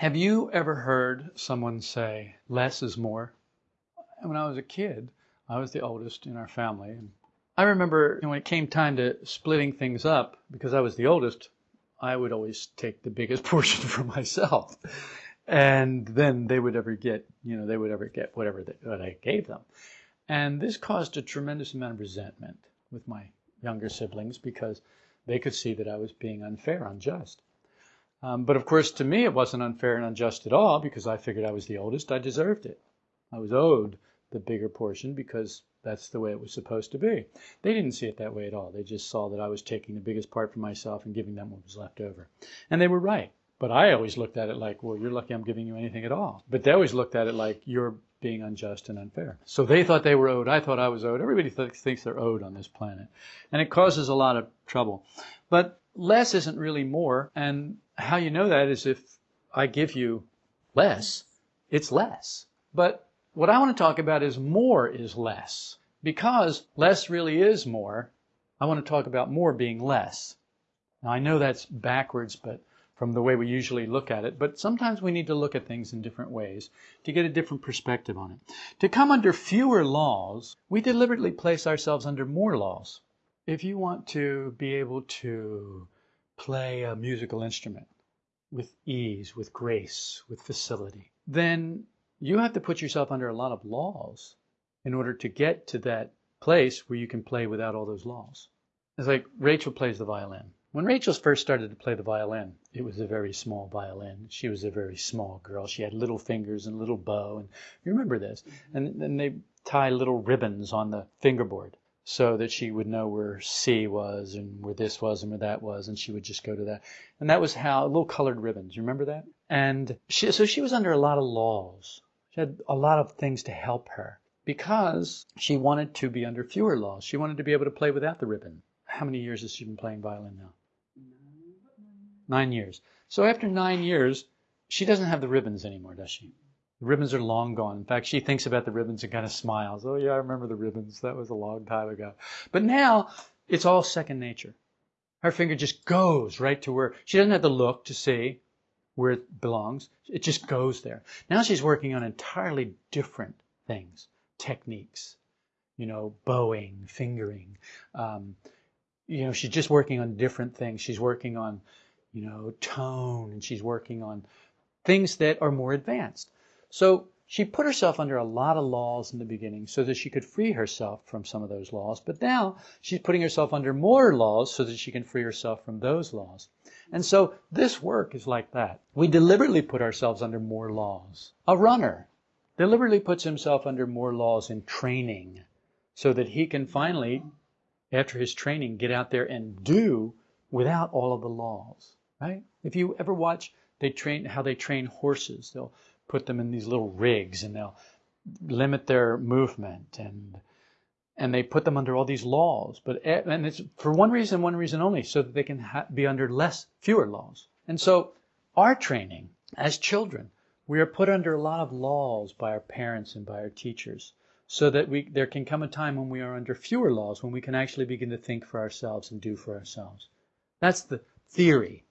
Have you ever heard someone say, less is more? When I was a kid, I was the oldest in our family. And I remember when it came time to splitting things up, because I was the oldest, I would always take the biggest portion for myself. And then they would ever get, you know, they would ever get whatever that, what I gave them. And this caused a tremendous amount of resentment with my younger siblings because they could see that I was being unfair, unjust. Um, but of course, to me, it wasn't unfair and unjust at all because I figured I was the oldest. I deserved it. I was owed the bigger portion because that's the way it was supposed to be. They didn't see it that way at all. They just saw that I was taking the biggest part for myself and giving them what was left over. And they were right. But I always looked at it like, well, you're lucky I'm giving you anything at all. But they always looked at it like you're being unjust and unfair. So they thought they were owed. I thought I was owed. Everybody th- thinks they're owed on this planet. And it causes a lot of trouble. But less isn't really more. And how you know that is if I give you less, it's less. But what I want to talk about is more is less. Because less really is more, I want to talk about more being less. Now I know that's backwards, but from the way we usually look at it, but sometimes we need to look at things in different ways to get a different perspective on it. To come under fewer laws, we deliberately place ourselves under more laws. If you want to be able to play a musical instrument with ease, with grace, with facility, then you have to put yourself under a lot of laws in order to get to that place where you can play without all those laws. It's like Rachel plays the violin. When Rachel first started to play the violin, it was a very small violin. She was a very small girl. She had little fingers and a little bow. And you remember this. Mm-hmm. And then they tie little ribbons on the fingerboard so that she would know where C was and where this was and where that was. And she would just go to that. And that was how, little colored ribbons. You remember that? And she, so she was under a lot of laws. She had a lot of things to help her because she wanted to be under fewer laws. She wanted to be able to play without the ribbon. How many years has she been playing violin now? Nine years. So after nine years, she doesn't have the ribbons anymore, does she? The ribbons are long gone. In fact, she thinks about the ribbons and kind of smiles. Oh, yeah, I remember the ribbons. That was a long time ago. But now it's all second nature. Her finger just goes right to where she doesn't have to look to see where it belongs. It just goes there. Now she's working on entirely different things, techniques, you know, bowing, fingering. Um, you know, she's just working on different things. She's working on, you know, tone and she's working on things that are more advanced. So she put herself under a lot of laws in the beginning so that she could free herself from some of those laws. But now she's putting herself under more laws so that she can free herself from those laws. And so this work is like that. We deliberately put ourselves under more laws. A runner deliberately puts himself under more laws in training so that he can finally, after his training, get out there and do without all of the laws, right? If you ever watch they train how they train horses, they'll put them in these little rigs and they'll limit their movement and and they put them under all these laws. But and it's for one reason, one reason only, so that they can ha- be under less, fewer laws. And so, our training as children, we are put under a lot of laws by our parents and by our teachers, so that we there can come a time when we are under fewer laws, when we can actually begin to think for ourselves and do for ourselves. That's the theory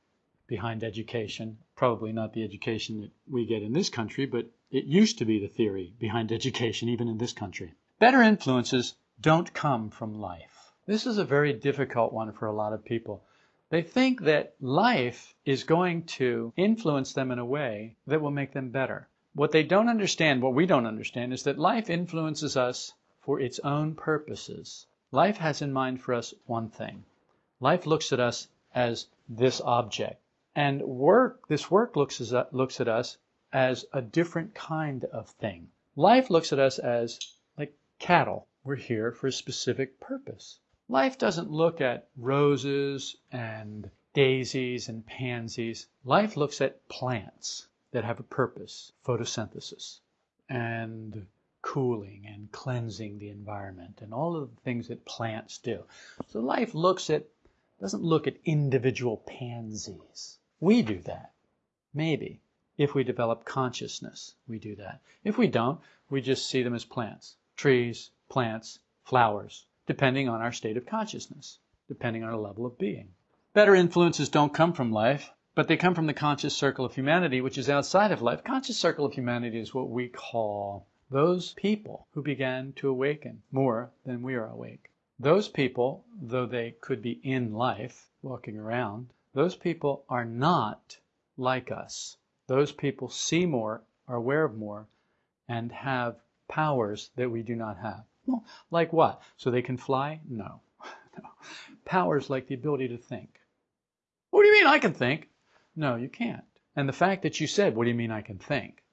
behind education. Probably not the education that we get in this country, but it used to be the theory behind education, even in this country. Better influences don't come from life. This is a very difficult one for a lot of people. They think that life is going to influence them in a way that will make them better. What they don't understand, what we don't understand, is that life influences us for its own purposes. Life has in mind for us one thing. Life looks at us as this object. And work, this work looks, as, looks at us as a different kind of thing. Life looks at us as like cattle. We're here for a specific purpose. Life doesn't look at roses and daisies and pansies. Life looks at plants that have a purpose, photosynthesis, and cooling and cleansing the environment and all of the things that plants do. So life looks at doesn't look at individual pansies. We do that. Maybe. If we develop consciousness, we do that. If we don't, we just see them as plants. Trees, plants, flowers, depending on our state of consciousness, depending on our level of being. Better influences don't come from life. but they come from the conscious circle of humanity, which is outside of life. Conscious circle of humanity is what we call those people who began to awaken more than we are awake. Those people, though they could be in life, walking around, those people are not like us. Those people see more, are aware of more, and have powers that we do not have. Well, like what? So they can fly? No. no. Powers like the ability to think. What do you mean I can think? No, you can't. And the fact that you said, what do you mean I can think?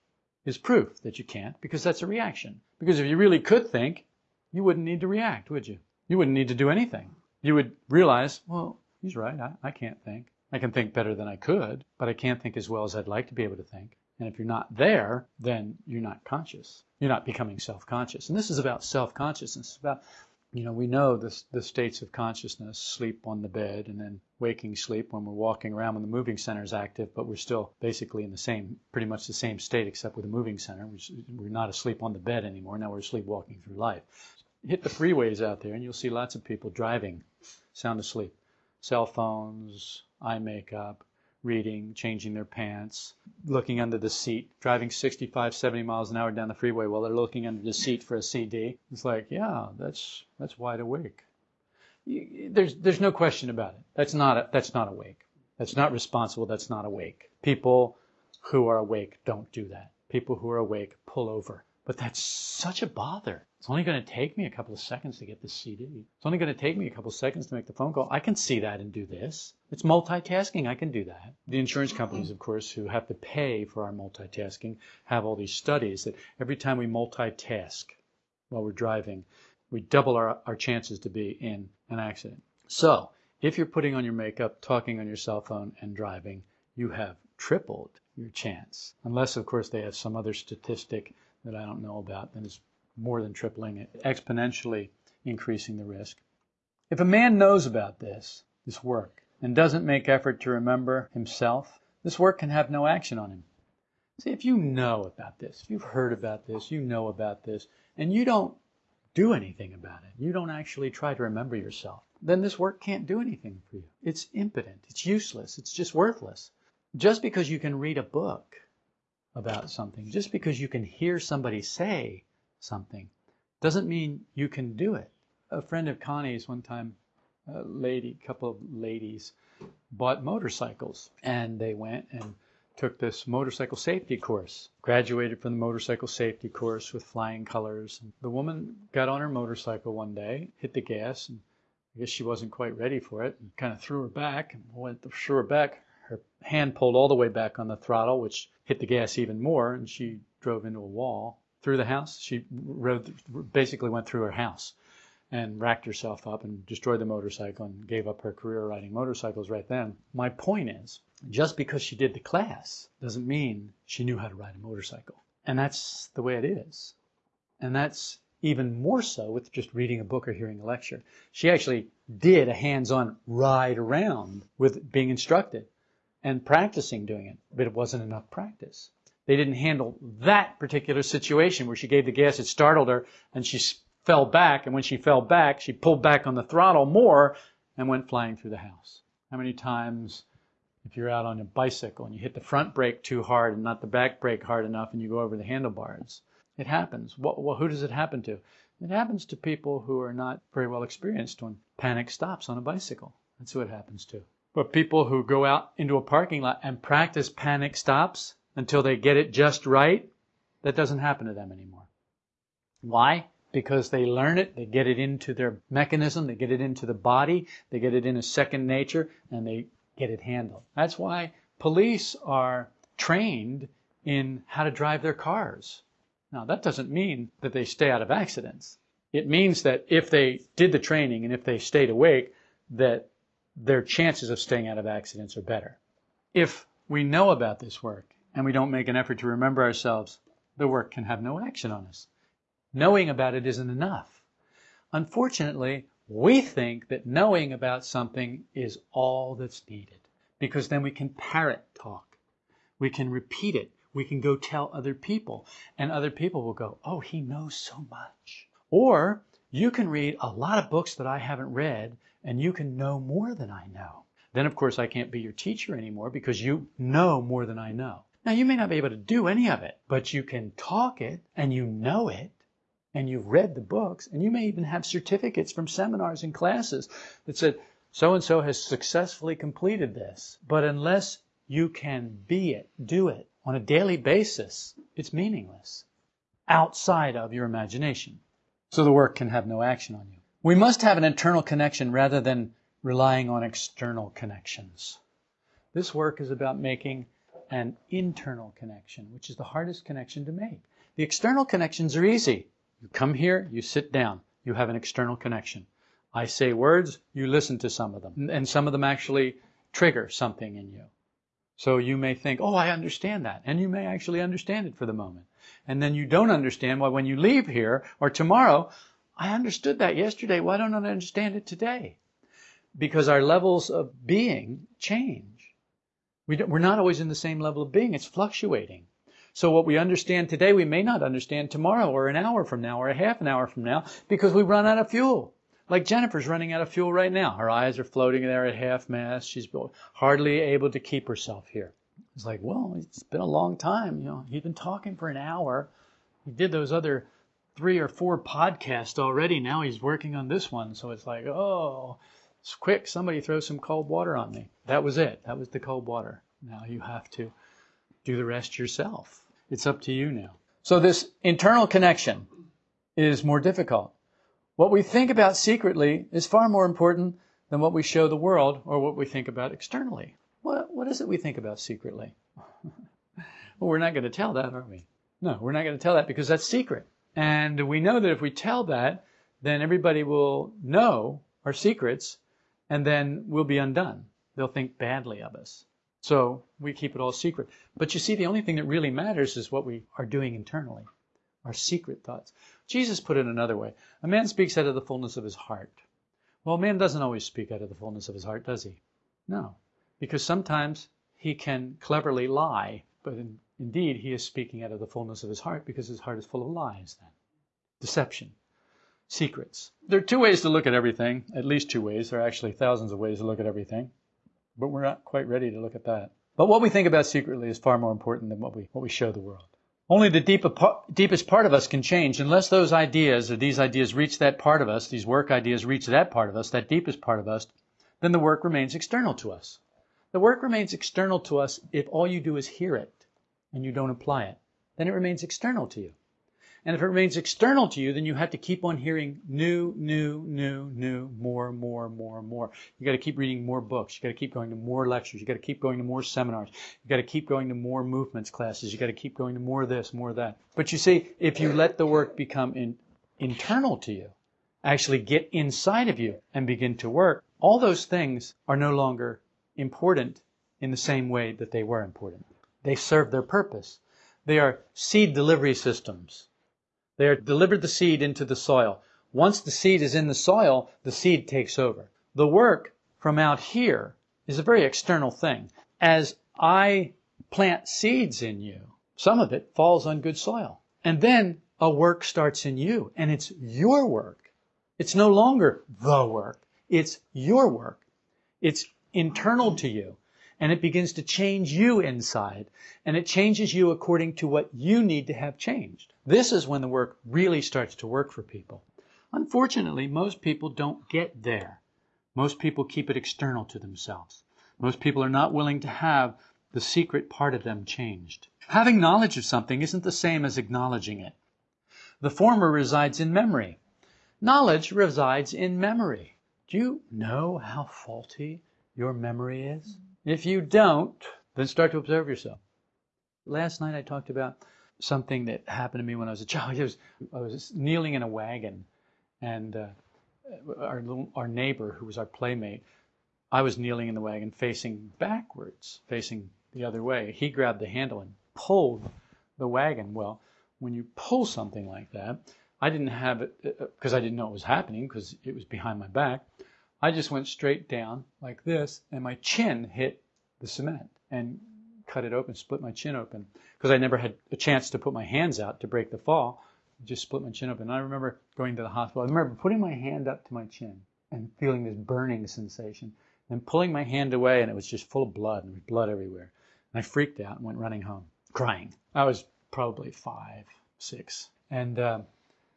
is proof that you can't because that's a reaction. Because if you really could think, you wouldn't need to react, would you? You wouldn't need to do anything. You would realize, well, he's right. I, I can't think. I can think better than I could, but I can't think as well as I'd like to be able to think. And if you're not there, then you're not conscious. You're not becoming self-conscious. And this is about self-consciousness. It's about you know, we know the, the states of consciousness, sleep on the bed and then waking sleep when we're walking around when the moving center is active, but we're still basically in the same, pretty much the same state except with the moving center. We're not asleep on the bed anymore. Now we're asleep walking through life. Hit the freeways out there and you'll see lots of people driving sound asleep. Cell phones, eye makeup, reading, changing their pants, looking under the seat, driving 65, 70 miles an hour down the freeway while they're looking under the seat for a CD. It's like, yeah, that's that's wide awake. There's there's no question about it. That's not a, that's not awake. That's not responsible. That's not awake. People who are awake don't do that. People who are awake pull over. But that's such a bother. It's only going to take me a couple of seconds to get this CD. It's only going to take me a couple of seconds to make the phone call. I can see that and do this. It's multitasking. I can do that. The insurance companies, of course, who have to pay for our multitasking, have all these studies that every time we multitask while we're driving, we double our, our chances to be in an accident. So, if you're putting on your makeup, talking on your cell phone, and driving, you have tripled your chance. Unless, of course, they have some other statistic that I don't know about that is more than tripling it, exponentially increasing the risk. If a man knows about this, this work, and doesn't make effort to remember himself, this work can have no action on him. See, if you know about this, if you've heard about this, you know about this, and you don't do anything about it, you don't actually try to remember yourself, then this work can't do anything for you. It's impotent, it's useless, it's just worthless. Just because you can read a book about something. Just because you can hear somebody say something doesn't mean you can do it. A friend of Connie's one time, a lady, couple of ladies, bought motorcycles and they went and took this motorcycle safety course. Graduated from the motorcycle safety course with flying colors. The woman got on her motorcycle one day, hit the gas, and I guess she wasn't quite ready for it, and kind of threw her back and went threw her back her hand pulled all the way back on the throttle, which hit the gas even more, and she drove into a wall. Through the house, she rode, basically went through her house and racked herself up and destroyed the motorcycle and gave up her career riding motorcycles right then. My point is, just because she did the class doesn't mean she knew how to ride a motorcycle. And that's the way it is. And that's even more so with just reading a book or hearing a lecture. She actually did a hands-on ride around with being instructed and practicing doing it, but it wasn't enough practice. They didn't handle that particular situation where she gave the gas, it startled her, and she fell back, and when she fell back, she pulled back on the throttle more and went flying through the house. How many times, if you're out on a bicycle and you hit the front brake too hard and not the back brake hard enough and you go over the handlebars? It happens. Well, who does it happen to? It happens to people who are not very well experienced when panic stops on a bicycle. That's who it happens to. But people who go out into a parking lot and practice panic stops until they get it just right, that doesn't happen to them anymore. Why? Because they learn it, they get it into their mechanism, they get it into the body, they get it in a second nature, and they get it handled. That's why police are trained in how to drive their cars. Now, that doesn't mean that they stay out of accidents. It means that if they did the training and if they stayed awake, that their chances of staying out of accidents are better. If we know about this work and we don't make an effort to remember ourselves, the work can have no action on us. Knowing about it isn't enough. Unfortunately, we think that knowing about something is all that's needed because then we can parrot talk. We can repeat it. We can go tell other people and other people will go, oh, he knows so much. Or you can read a lot of books that I haven't read and you can know more than I know. Then, of course, I can't be your teacher anymore because you know more than I know. Now, you may not be able to do any of it, but you can talk it and you know it and you've read the books and you may even have certificates from seminars and classes that said, so and so has successfully completed this. But unless you can be it, do it on a daily basis, it's meaningless outside of your imagination. So the work can have no action on you. We must have an internal connection rather than relying on external connections. This work is about making an internal connection, which is the hardest connection to make. The external connections are easy. You come here, you sit down, you have an external connection. I say words, you listen to some of them. And some of them actually trigger something in you. So you may think, oh, I understand that. And you may actually understand it for the moment. And then you don't understand why when you leave here or tomorrow, I understood that yesterday. Why don't I understand it today? Because our levels of being change. We we're not always in the same level of being. It's fluctuating. So what we understand today, we may not understand tomorrow or an hour from now or a half an hour from now because we run out of fuel. Like Jennifer's running out of fuel right now. Her eyes are floating there at half mast. She's hardly able to keep herself here. It's like, well, it's been a long time. You know, he's been talking for an hour. He did those other three or four podcasts already. Now he's working on this one. So it's like, oh, it's quick. Somebody throw some cold water on me. That was it. That was the cold water. Now you have to do the rest yourself. It's up to you now. So this internal connection is more difficult. What we think about secretly is far more important than what we show the world or what we think about externally. What, what is it we think about secretly? well, we're not going to tell that, are we? No, we're not going to tell that because that's secret. And we know that if we tell that, then everybody will know our secrets and then we'll be undone. They'll think badly of us. So we keep it all secret. But you see, the only thing that really matters is what we are doing internally, our secret thoughts. Jesus put it another way. A man speaks out of the fullness of his heart. Well, a man doesn't always speak out of the fullness of his heart, does he? No. Because sometimes he can cleverly lie, but in, indeed he is speaking out of the fullness of his heart because his heart is full of lies then. Deception. Secrets. There are two ways to look at everything, at least two ways. There are actually thousands of ways to look at everything, but we're not quite ready to look at that. But what we think about secretly is far more important than what we, what we show the world. Only the deep, deepest part of us can change. Unless those ideas or these ideas reach that part of us, these work ideas reach that part of us, that deepest part of us, then the work remains external to us. The work remains external to us if all you do is hear it and you don't apply it. Then it remains external to you. And if it remains external to you, then you have to keep on hearing new, new, new, new, more, more, more, more. You got to keep reading more books. You got to keep going to more lectures. You got to keep going to more seminars. You got to keep going to more movements classes. You got to keep going to more this, more that. But you see, if you let the work become in, internal to you, actually get inside of you and begin to work, all those things are no longer important in the same way that they were important. They serve their purpose. They are seed delivery systems. They are delivered the seed into the soil. Once the seed is in the soil, the seed takes over. The work from out here is a very external thing. As I plant seeds in you, some of it falls on good soil. And then a work starts in you, and it's your work. It's no longer the work. It's your work. It's internal to you and it begins to change you inside, and it changes you according to what you need to have changed. This is when the work really starts to work for people. Unfortunately, most people don't get there. Most people keep it external to themselves. Most people are not willing to have the secret part of them changed. Having knowledge of something isn't the same as acknowledging it. The former resides in memory. Knowledge resides in memory. Do you know how faulty your memory is? If you don't, then start to observe yourself. Last night I talked about something that happened to me when I was a child. I was, I was kneeling in a wagon, and uh, our little, our neighbor, who was our playmate, I was kneeling in the wagon facing backwards, facing the other way. He grabbed the handle and pulled the wagon. Well, when you pull something like that, I didn't have it because uh, I didn't know it was happening because it was behind my back. I just went straight down like this, and my chin hit the cement and cut it open, split my chin open. Because I never had a chance to put my hands out to break the fall. Just split my chin open. And I remember going to the hospital. I remember putting my hand up to my chin and feeling this burning sensation. and pulling my hand away, and it was just full of blood and there was blood everywhere. And I freaked out and went running home, crying. I was probably five, six, and uh,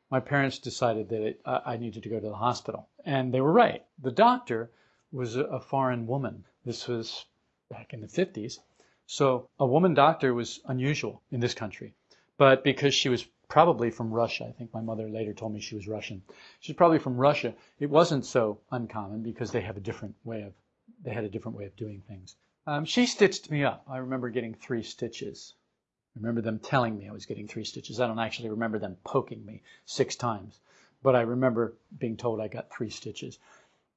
my parents decided that it, I needed to go to the hospital, and they were right. The doctor was a foreign woman. This was back in the 50s, so a woman doctor was unusual in this country. But because she was probably from Russia. I think my mother later told me she was Russian. She's probably from Russia. It wasn't so uncommon because they have a different way of they had a different way of doing things. Um, she stitched me up. I remember getting three stitches. I remember them telling me I was getting three stitches. I don't actually remember them poking me six times, but I remember being told I got three stitches.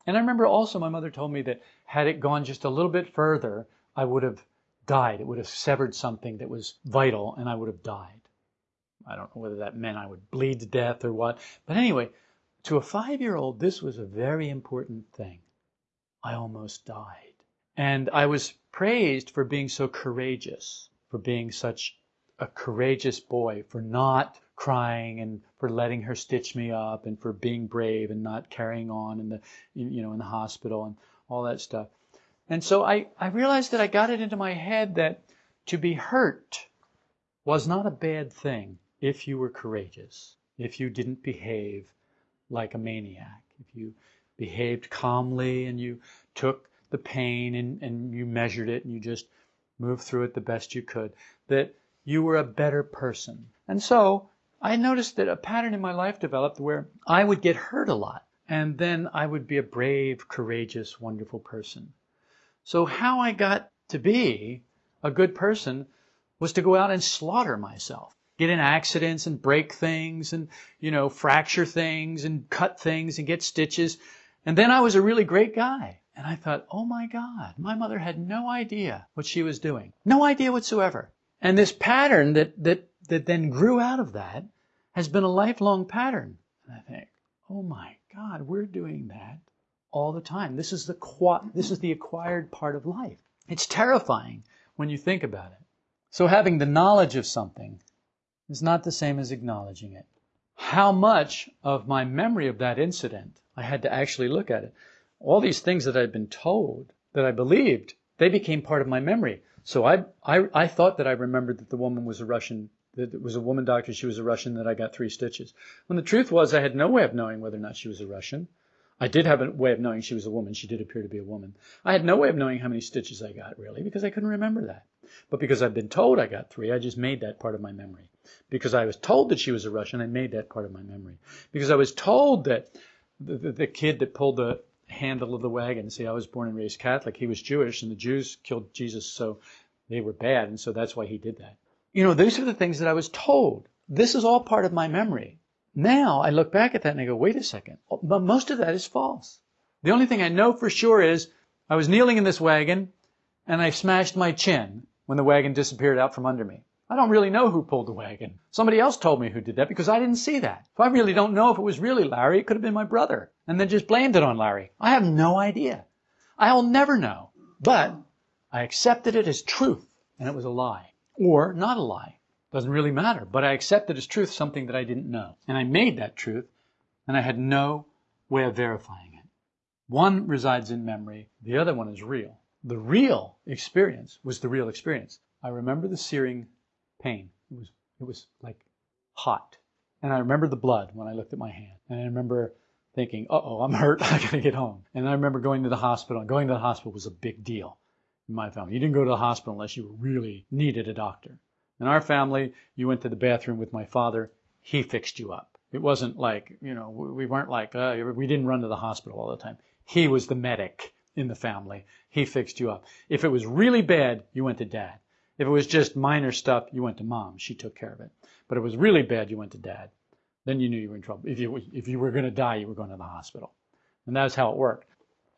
And I remember also my mother told me that had it gone just a little bit further, I would have died. It would have severed something that was vital and I would have died. I don't know whether that meant I would bleed to death or what. But anyway, to a five year old, this was a very important thing. I almost died. And I was praised for being so courageous, for being such a courageous boy, for not crying and for letting her stitch me up and for being brave and not carrying on in the you know in the hospital and all that stuff. And so I, I realized that I got it into my head that to be hurt was not a bad thing if you were courageous, if you didn't behave like a maniac, if you behaved calmly and you took the pain and, and you measured it and you just moved through it the best you could, that you were a better person. And so I noticed that a pattern in my life developed where I would get hurt a lot and then I would be a brave, courageous, wonderful person. So how I got to be a good person was to go out and slaughter myself get in accidents and break things and, you know, fracture things and cut things and get stitches. And then I was a really great guy. And I thought, oh my God, my mother had no idea what she was doing. No idea whatsoever. And this pattern that, that, that then grew out of that has been a lifelong pattern. And I think, oh my God, we're doing that all the time. This is the, this is the acquired part of life. It's terrifying when you think about it. So having the knowledge of something is not the same as acknowledging it. How much of my memory of that incident, I had to actually look at it. All these things that I'd been told, that I believed, they became part of my memory. So I, I, I thought that I remembered that the woman was a Russian, that it was a woman doctor, she was a Russian, that I got three stitches. When the truth was I had no way of knowing whether or not she was a Russian. I did have a way of knowing she was a woman. She did appear to be a woman. I had no way of knowing how many stitches I got, really, because I couldn't remember that. But because I've been told I got three, I just made that part of my memory. Because I was told that she was a Russian, I made that part of my memory. Because I was told that the, the, the kid that pulled the handle of the wagon, see, I was born and raised Catholic, he was Jewish, and the Jews killed Jesus, so they were bad, and so that's why he did that. You know, these are the things that I was told. This is all part of my memory. Now I look back at that and I go, wait a second, oh, but most of that is false. The only thing I know for sure is I was kneeling in this wagon and I smashed my chin when the wagon disappeared out from under me. I don't really know who pulled the wagon. Somebody else told me who did that because I didn't see that. So I really don't know if it was really Larry. It could have been my brother. And then just blamed it on Larry. I have no idea. I'll never know. But I accepted it as truth and it was a lie. Or not a lie. Doesn't really matter. But I accepted as truth something that I didn't know. And I made that truth and I had no way of verifying it. One resides in memory. The other one is real. The real experience was the real experience. I remember the searing pain. It was it was like hot. And I remember the blood when I looked at my hand. And I remember thinking, uh oh, I'm hurt. I gotta get home. And I remember going to the hospital. Going to the hospital was a big deal in my family. You didn't go to the hospital unless you really needed a doctor. In our family, you went to the bathroom with my father. He fixed you up. It wasn't like, you know, we weren't like, uh, we didn't run to the hospital all the time. He was the medic in the family. He fixed you up. If it was really bad, you went to dad. If it was just minor stuff, you went to mom. She took care of it. But if it was really bad, you went to dad. Then you knew you were in trouble. If you, if you were going to die, you were going to the hospital. And that's how it worked.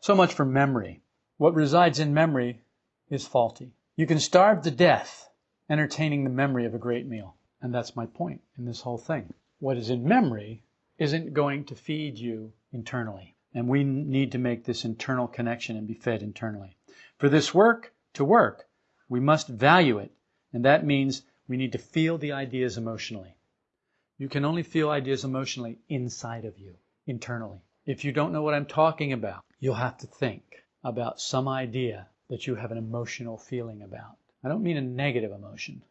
So much for memory. What resides in memory is faulty. You can starve to death entertaining the memory of a great meal. And that's my point in this whole thing. What is in memory isn't going to feed you internally. And we need to make this internal connection and be fed internally. For this work to work, we must value it, and that means we need to feel the ideas emotionally. You can only feel ideas emotionally inside of you, internally. If you don't know what I'm talking about, you'll have to think. about some idea that you have an emotional feeling about. I don't mean a negative emotion.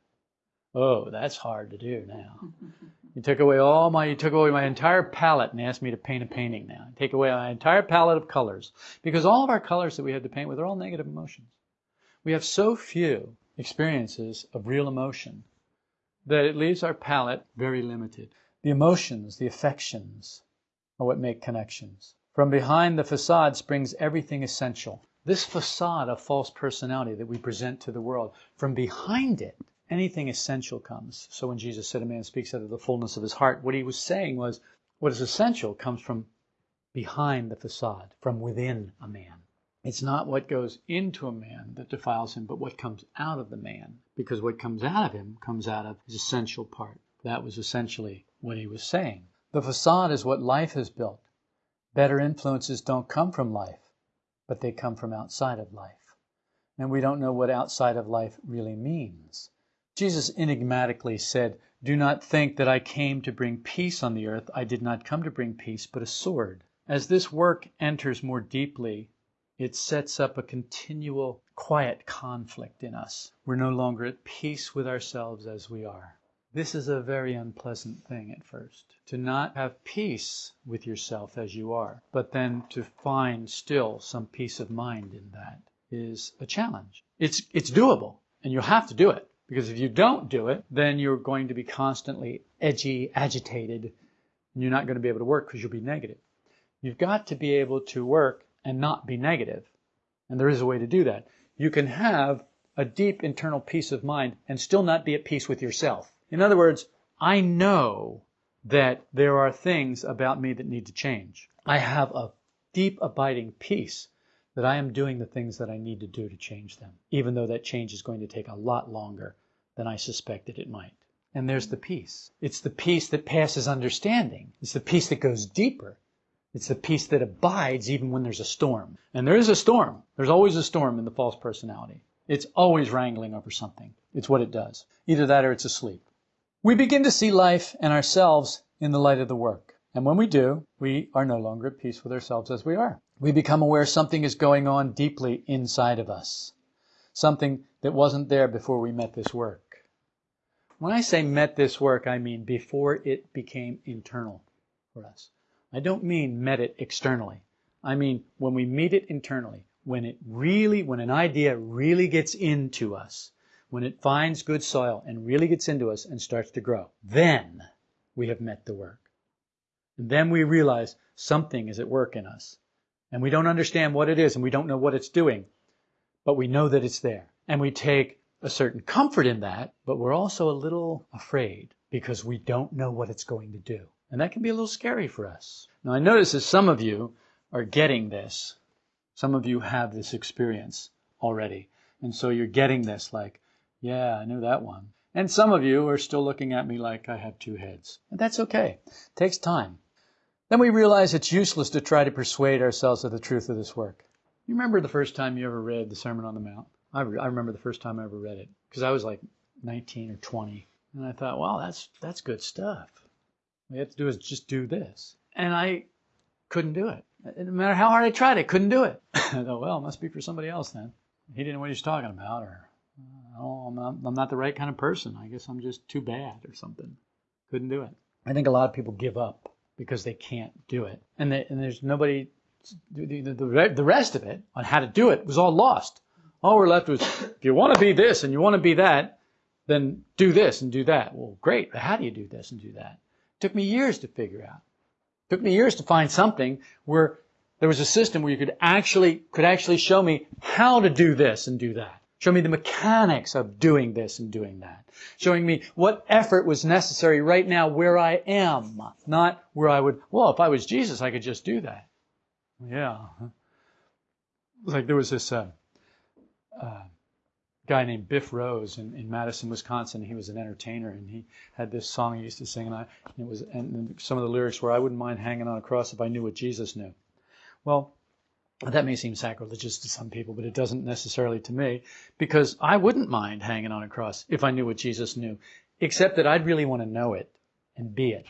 Oh, that's hard to do now. You took away all my, you took away my entire palette and asked me to paint a painting now. Take away my entire palette of colors. Because all of our colors that we have to paint with are all negative emotions. We have so few experiences of real emotion that it leaves our palette very limited. The emotions, the affections are what make connections. From behind the facade springs everything essential. This facade of false personality that we present to the world, from behind it anything essential comes. So when Jesus said a man speaks out of the fullness of his heart, what he was saying was what is essential comes from behind the facade, from within a man. It's not what goes into a man that defiles him, but what comes out of the man. Because what comes out of him comes out of his essential part. That was essentially what he was saying. The facade is what life has built. Better influences don't come from life, but they come from outside of life. And we don't know what outside of life really means. Jesus enigmatically said, Do not think that I came to bring peace on the earth. I did not come to bring peace, but a sword. As this work enters more deeply, it sets up a continual quiet conflict in us. We're no longer at peace with ourselves as we are. This is a very unpleasant thing at first. To not have peace with yourself as you are, but then to find still some peace of mind in that is a challenge. It's, it's doable, and you'll have to do it. Because if you don't do it, then you're going to be constantly edgy, agitated, and you're not going to be able to work because you'll be negative. You've got to be able to work and not be negative. And there is a way to do that. You can have a deep internal peace of mind and still not be at peace with yourself. In other words, I know that there are things about me that need to change. I have a deep abiding peace that I am doing the things that I need to do to change them, even though that change is going to take a lot longer than I suspected it might. And there's the peace. It's the peace that passes understanding. It's the peace that goes deeper. It's the peace that abides even when there's a storm. And there is a storm. There's always a storm in the false personality. It's always wrangling over something. It's what it does. Either that or it's asleep. We begin to see life and ourselves in the light of the work. And when we do, we are no longer at peace with ourselves as we are. We become aware something is going on deeply inside of us. Something that wasn't there before we met this work. When I say met this work, I mean before it became internal for us. I don't mean met it externally. I mean when we meet it internally, when it really, when an idea really gets into us, when it finds good soil and really gets into us and starts to grow, then we have met the work. And then we realize something is at work in us. And we don't understand what it is and we don't know what it's doing, but we know that it's there. And we take a certain comfort in that, but we're also a little afraid because we don't know what it's going to do. And that can be a little scary for us. Now I notice that some of you are getting this. Some of you have this experience already. And so you're getting this like, yeah, I knew that one. And some of you are still looking at me like I have two heads. And that's okay. It takes time. Then we realize it's useless to try to persuade ourselves of the truth of this work. You remember the first time you ever read the Sermon on the Mount? I, re- I remember the first time I ever read it because I was like 19 or 20, and I thought, wow, that's that's good stuff. All you have to do is just do this, and I couldn't do it. No matter how hard I tried, I couldn't do it. I thought, well, it must be for somebody else then. He didn't know what he was talking about, or uh, oh, I'm not, I'm not the right kind of person. I guess I'm just too bad or something. Couldn't do it. I think a lot of people give up because they can't do it, and, they, and there's nobody. The, the, the rest of it on how to do it was all lost all we're left was, if you want to be this and you want to be that, then do this and do that. Well, great. But how do you do this and do that? Took me years to figure out. Took me years to find something where there was a system where you could actually, could actually show me how to do this and do that. Show me the mechanics of doing this and doing that. Showing me what effort was necessary right now where I am. Not where I would, well, if I was Jesus, I could just do that. Yeah. Like there was this, uh, uh, guy named Biff Rose in, in Madison, Wisconsin. He was an entertainer, and he had this song he used to sing, and I it was and some of the lyrics were, "I wouldn't mind hanging on a cross if I knew what Jesus knew." Well, that may seem sacrilegious to some people, but it doesn't necessarily to me, because I wouldn't mind hanging on a cross if I knew what Jesus knew, except that I'd really want to know it and be it,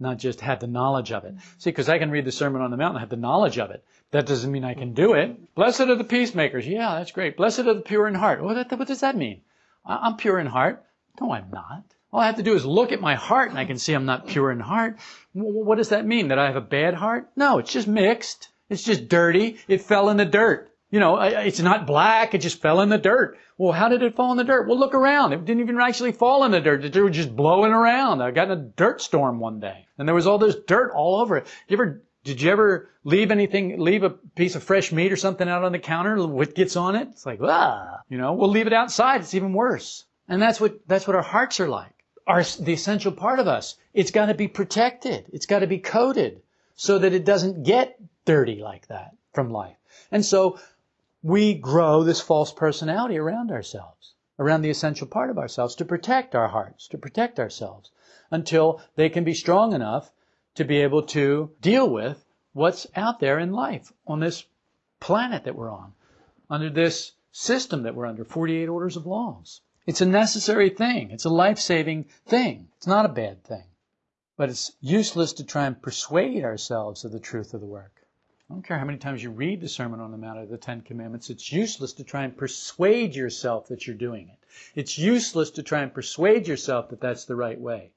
not just have the knowledge of it. See, because I can read the Sermon on the Mount and have the knowledge of it. That doesn't mean I can do it. Blessed are the peacemakers. Yeah, that's great. Blessed are the pure in heart. What, what does that mean? I'm pure in heart. No, I'm not. All I have to do is look at my heart and I can see I'm not pure in heart. What does that mean? That I have a bad heart? No, it's just mixed. It's just dirty. It fell in the dirt. You know, it's not black. It just fell in the dirt. Well, how did it fall in the dirt? Well, look around. It didn't even actually fall in the dirt. Dirt was just blowing around. I got in a dirt storm one day and there was all this dirt all over it. You ever, did you ever leave anything, leave a piece of fresh meat or something out on the counter? What gets on it? It's like, ah, you know, we'll leave it outside. It's even worse. And that's what, that's what our hearts are like. Our, the essential part of us. It's got to be protected. It's got to be coated so that it doesn't get dirty like that from life. And so we grow this false personality around ourselves, around the essential part of ourselves to protect our hearts, to protect ourselves until they can be strong enough to be able to deal with what's out there in life on this planet that we're on, under this system that we're under, 48 orders of laws. It's a necessary thing. It's a life-saving thing. It's not a bad thing. But it's useless to try and persuade ourselves of the truth of the work. I don't care how many times you read the Sermon on the Mount or the Ten Commandments, it's useless to try and persuade yourself that you're doing it. It's useless to try and persuade yourself that that's the right way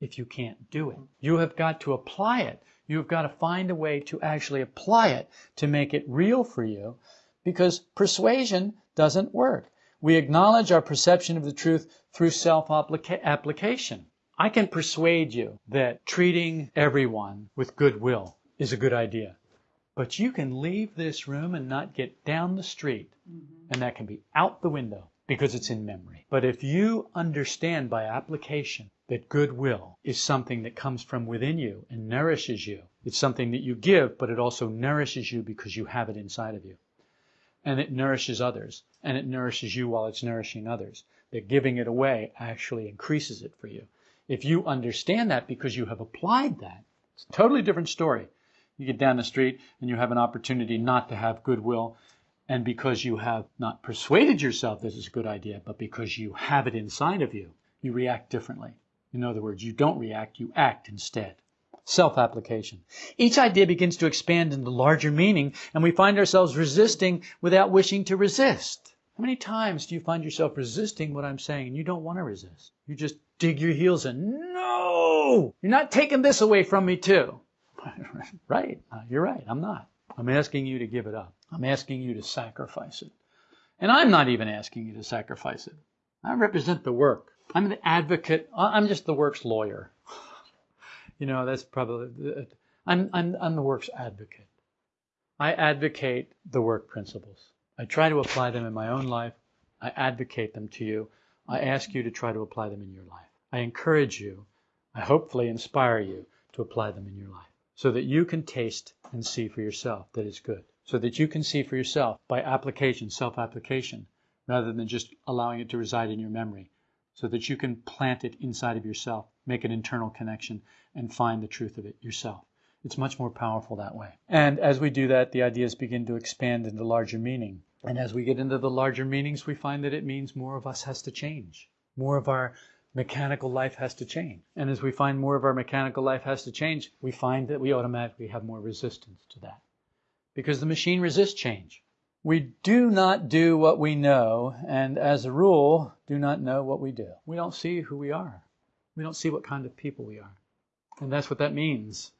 if you can't do it. You have got to apply it. You have got to find a way to actually apply it to make it real for you because persuasion doesn't work. We acknowledge our perception of the truth through self-application. I can persuade you that treating everyone with goodwill is a good idea. But you can leave this room and not get down the street, mm-hmm. and that can be out the window because it's in memory. But if you understand by application that goodwill is something that comes from within you and nourishes you, it's something that you give, but it also nourishes you because you have it inside of you. And it nourishes others, and it nourishes you while it's nourishing others. That giving it away actually increases it for you. If you understand that because you have applied that, it's a totally different story. You get down the street and you have an opportunity not to have goodwill. And because you have not persuaded yourself this is a good idea, but because you have it inside of you, you react differently. In other words, you don't react, you act instead. Self application. Each idea begins to expand into larger meaning, and we find ourselves resisting without wishing to resist. How many times do you find yourself resisting what I'm saying and you don't want to resist? You just dig your heels in. No! You're not taking this away from me, too. right. Uh, you're right. I'm not. I'm asking you to give it up. I'm asking you to sacrifice it. And I'm not even asking you to sacrifice it. I represent the work. I'm the advocate. I'm just the work's lawyer. you know, that's probably, I'm, I'm, I'm the work's advocate. I advocate the work principles. I try to apply them in my own life. I advocate them to you. I ask you to try to apply them in your life. I encourage you. I hopefully inspire you to apply them in your life so that you can taste and see for yourself that it's good. So that you can see for yourself by application, self-application, rather than just allowing it to reside in your memory. So that you can plant it inside of yourself, make an internal connection, and find the truth of it yourself. It's much more powerful that way. And as we do that, the ideas begin to expand into larger meaning. And as we get into the larger meanings, we find that it means more of us has to change. More of our mechanical life has to change. And as we find more of our mechanical life has to change, we find that we automatically have more resistance to that. Because the machine resists change. We do not do what we know, and as a rule, do not know what we do. We don't see who we are. We don't see what kind of people we are. And that's what that means.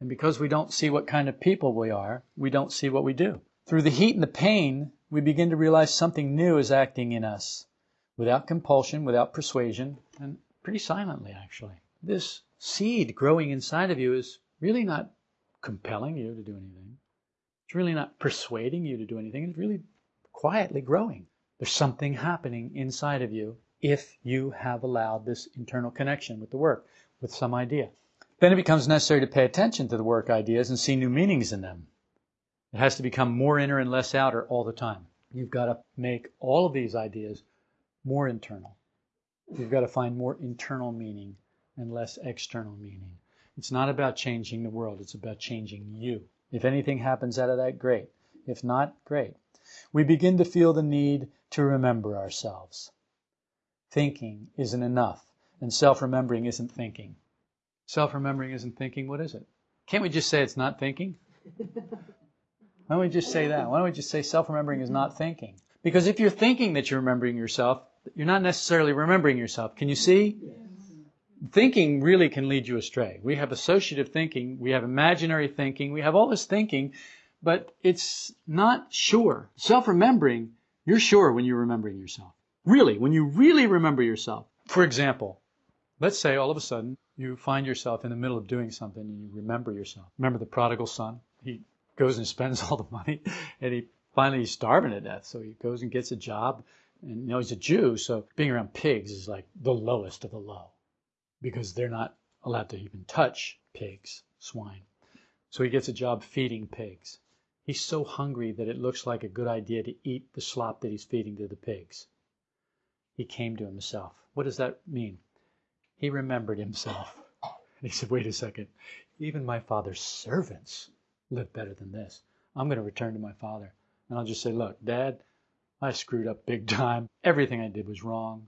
And because we don't see what kind of people we are, we don't see what we do. Through the heat and the pain, we begin to realize something new is acting in us without compulsion, without persuasion, and pretty silently, actually. This seed growing inside of you is really not compelling you to do anything. It's really not persuading you to do anything. It's really quietly growing. There's something happening inside of you if you have allowed this internal connection with the work, with some idea. Then it becomes necessary to pay attention to the work ideas and see new meanings in them. It has to become more inner and less outer all the time. You've got to make all of these ideas more internal. You've got to find more internal meaning and less external meaning. It's not about changing the world, it's about changing you. If anything happens out of that, great. If not, great. We begin to feel the need to remember ourselves. Thinking isn't enough, and self remembering isn't thinking. Self remembering isn't thinking. What is it? Can't we just say it's not thinking? Why don't we just say that? Why don't we just say self remembering is not thinking? Because if you're thinking that you're remembering yourself, you're not necessarily remembering yourself. Can you see? Thinking really can lead you astray. We have associative thinking, we have imaginary thinking, we have all this thinking, but it's not sure. Self remembering, you're sure when you're remembering yourself. Really, when you really remember yourself. For example, let's say all of a sudden you find yourself in the middle of doing something and you remember yourself. Remember the prodigal son? He goes and spends all the money and he finally he's starving to death. So he goes and gets a job and you know he's a Jew, so being around pigs is like the lowest of the low because they're not allowed to even touch pigs, swine. So he gets a job feeding pigs. He's so hungry that it looks like a good idea to eat the slop that he's feeding to the pigs. He came to himself. What does that mean? He remembered himself. And he said, wait a second, even my father's servants live better than this. I'm going to return to my father. And I'll just say, look, dad, I screwed up big time. Everything I did was wrong.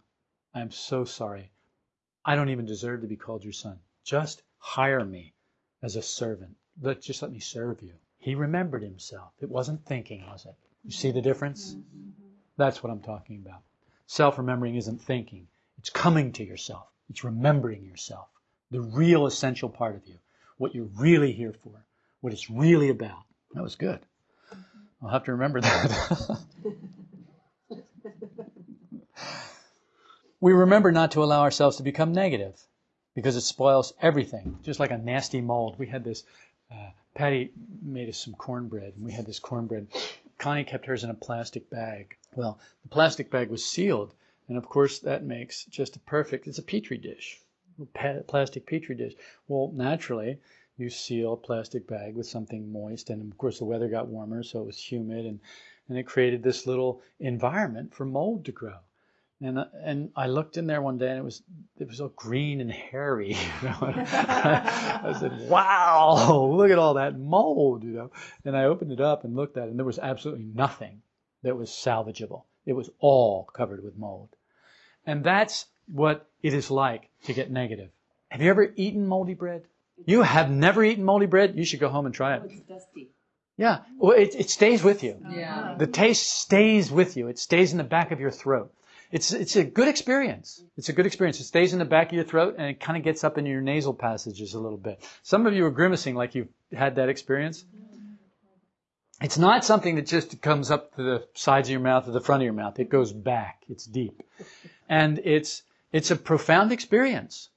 I'm so sorry. I don't even deserve to be called your son. Just hire me as a servant. Let, just let me serve you. He remembered himself. It wasn't thinking, was it? You see the difference? That's what I'm talking about. Self remembering isn't thinking, it's coming to yourself, it's remembering yourself, the real essential part of you, what you're really here for, what it's really about. That was good. I'll have to remember that. we remember not to allow ourselves to become negative because it spoils everything, just like a nasty mold. We had this, uh, Patty made us some cornbread, and we had this cornbread. Connie kept hers in a plastic bag. Well, the plastic bag was sealed, and of course that makes just a perfect, it's a petri dish, a plastic petri dish. Well, naturally, you seal a plastic bag with something moist, and of course the weather got warmer, so it was humid, and, and it created this little environment for mold to grow. And uh, and I looked in there one day and it was it was all green and hairy. You know? I said, "Wow, look at all that mold!" You know. And I opened it up and looked at it, and there was absolutely nothing that was salvageable. It was all covered with mold. And that's what it is like to get negative. Have you ever eaten moldy bread? You have never eaten moldy bread? You should go home and try it. Oh, it's dusty. Yeah. Well, it, it stays with you. Oh, yeah. The taste stays with you. It stays in the back of your throat. It's, it's a good experience. It's a good experience. It stays in the back of your throat and it kind of gets up in your nasal passages a little bit. Some of you are grimacing like you've had that experience. It's not something that just comes up to the sides of your mouth or the front of your mouth. It goes back. It's deep. And it's, it's a profound experience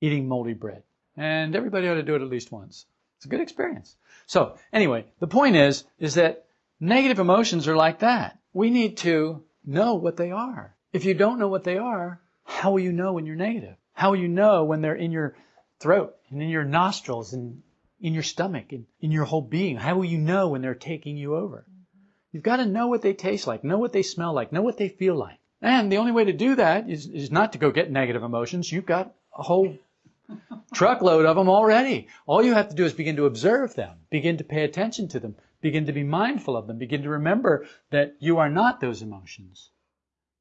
eating moldy bread. And everybody ought to do it at least once. It's a good experience. So anyway, the point is, is that negative emotions are like that. We need to know what they are. If you don't know what they are, how will you know when you're negative? How will you know when they're in your throat and in your nostrils and in your stomach and in your whole being? How will you know when they're taking you over? You've got to know what they taste like, know what they smell like, know what they feel like. And the only way to do that is, is not to go get negative emotions. You've got a whole truckload of them already. All you have to do is begin to observe them, begin to pay attention to them, begin to be mindful of them, begin to remember that you are not those emotions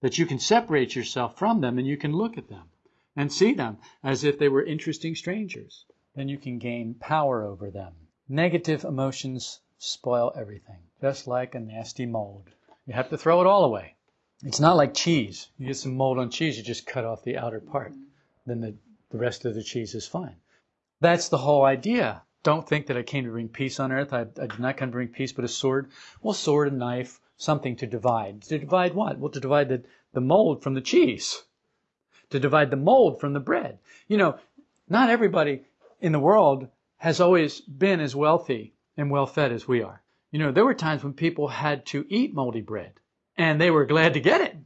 that you can separate yourself from them and you can look at them and see them as if they were interesting strangers. Then you can gain power over them. Negative emotions spoil everything, just like a nasty mold. You have to throw it all away. It's not like cheese. You get some mold on cheese, you just cut off the outer part. Then the, the rest of the cheese is fine. That's the whole idea. Don't think that I came to bring peace on earth. I, I did not come to bring peace, but a sword. Well, sword and knife, something to divide. To divide what? Well, to divide the, the mold from the cheese. To divide the mold from the bread. You know, not everybody in the world has always been as wealthy and well fed as we are. You know, there were times when people had to eat moldy bread and they were glad to get it.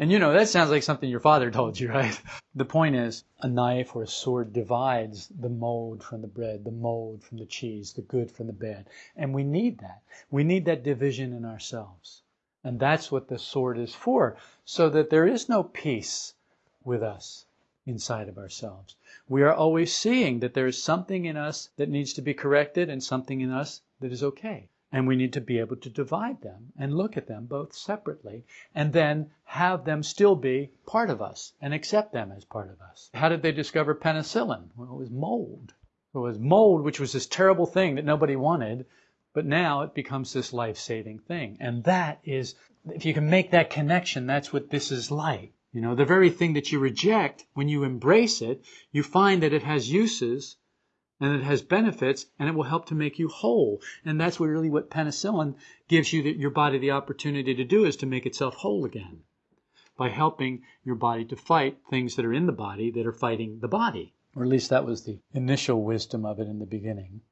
And you know, that sounds like something your father told you, right? The point is, a knife or a sword divides the mold from the bread, the mold from the cheese, the good from the bad. And we need that. We need that division in ourselves. And that's what the sword is for, so that there is no peace with us inside of ourselves. We are always seeing that there is something in us that needs to be corrected and something in us that is okay. And we need to be able to divide them and look at them both separately and then have them still be part of us and accept them as part of us. How did they discover penicillin? Well, it was mold. It was mold, which was this terrible thing that nobody wanted, but now it becomes this life saving thing. And that is, if you can make that connection, that's what this is like. You know, the very thing that you reject, when you embrace it, you find that it has uses and it has benefits and it will help to make you whole. And that's really what penicillin gives you the, your body the opportunity to do is to make itself whole again by helping your body to fight things that are in the body that are fighting the body. Or at least that was the initial wisdom of it in the beginning.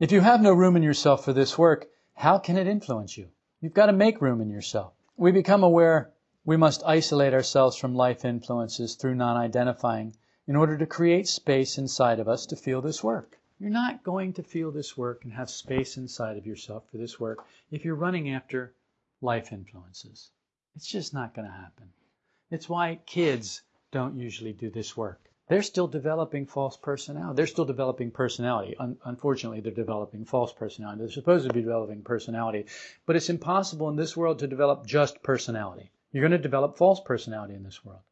If you have no room in yourself for this work, how can it influence you? You've got to make room in yourself. We become aware we must isolate ourselves from life influences through non-identifying in order to create space inside of us to feel this work. You're not going to feel this work and have space inside of yourself for this work if you're running after life influences. It's just not going to happen. It's why kids don't usually do this work. They're still developing false personality. They're still developing personality. Un- unfortunately, they're developing false personality. They're supposed to be developing personality, but it's impossible in this world to develop just personality. You're going to develop false personality in this world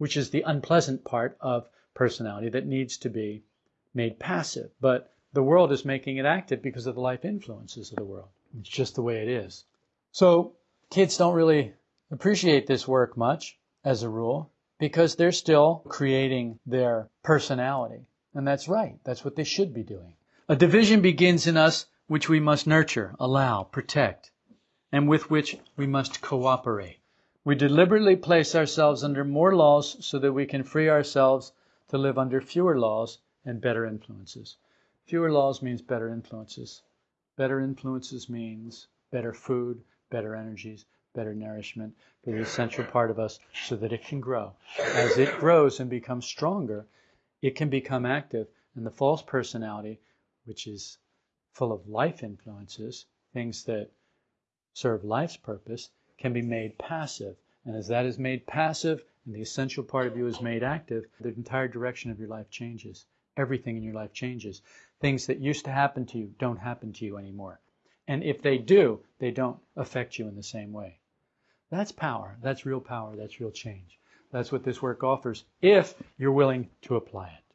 which is the unpleasant part of personality that needs to be made passive. But the world is making it active because of the life influences of the world. It's just the way it is. So kids don't really appreciate this work much as a rule because they're still creating their personality. And that's right. That's what they should be doing. A division begins in us which we must nurture, allow, protect, and with which we must cooperate. We deliberately place ourselves under more laws so that we can free ourselves to live under fewer laws and better influences. Fewer laws means better influences. Better influences means better food, better energies, better nourishment for the essential part of us so that it can grow. As it grows and becomes stronger, it can become active. And the false personality, which is full of life influences, things that serve life's purpose, can be made passive. And as that is made passive and the essential part of you is made active, the entire direction of your life changes. Everything in your life changes. Things that used to happen to you don't happen to you anymore. And if they do, they don't affect you in the same way. That's power. That's real power. That's real change. That's what this work offers if you're willing to apply it.